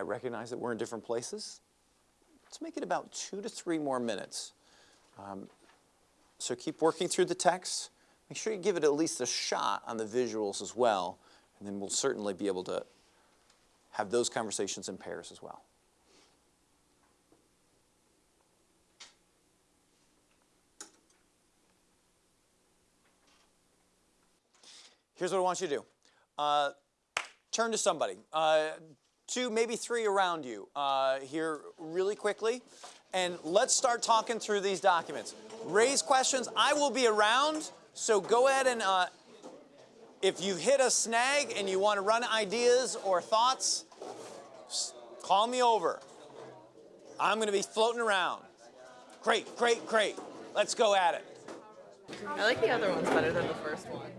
recognize that we're in different places. Let's make it about two to three more minutes. Um, so keep working through the text. Make sure you give it at least a shot on the visuals as well, and then we'll certainly be able to have those conversations in pairs as well. Here's what I want you to do. Uh, turn to somebody, uh, two, maybe three around you uh, here really quickly, and let's start talking through these documents. Raise questions. I will be around, so go ahead and uh, if you've hit a snag and you want to run ideas or thoughts, call me over. I'm going to be floating around. Great, great, great. Let's go at it. I like the other ones better than the first one.